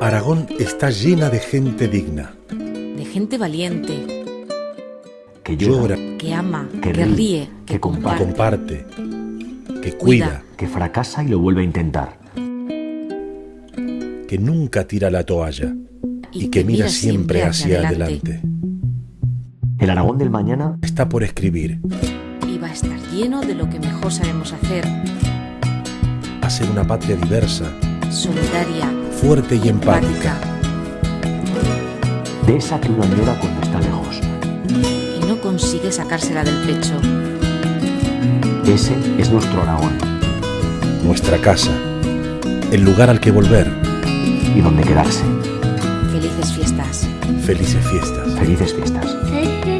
Aragón está llena de gente digna, de gente valiente, que llora, que ama, Que que, ríe, que, que comparte. que cuida, que fracasa y lo vuelve a intentar. que nunca tira la toalla. Y que mira siempre hacia adelante. El Aragón del mañana Está por escribir, Y va a estar lleno de lo que mejor sabemos hacer, hacer una patria diversa, solidaria, fuerte y empática. de esa que uno añora cuando está lejos. y no consigue sacársela del pecho. Ese es nuestro Aragón Nuestra casa, el lugar al que volver. y donde quedarse. Felices fiestas. Felices fiestas. Felices fiestas. Felices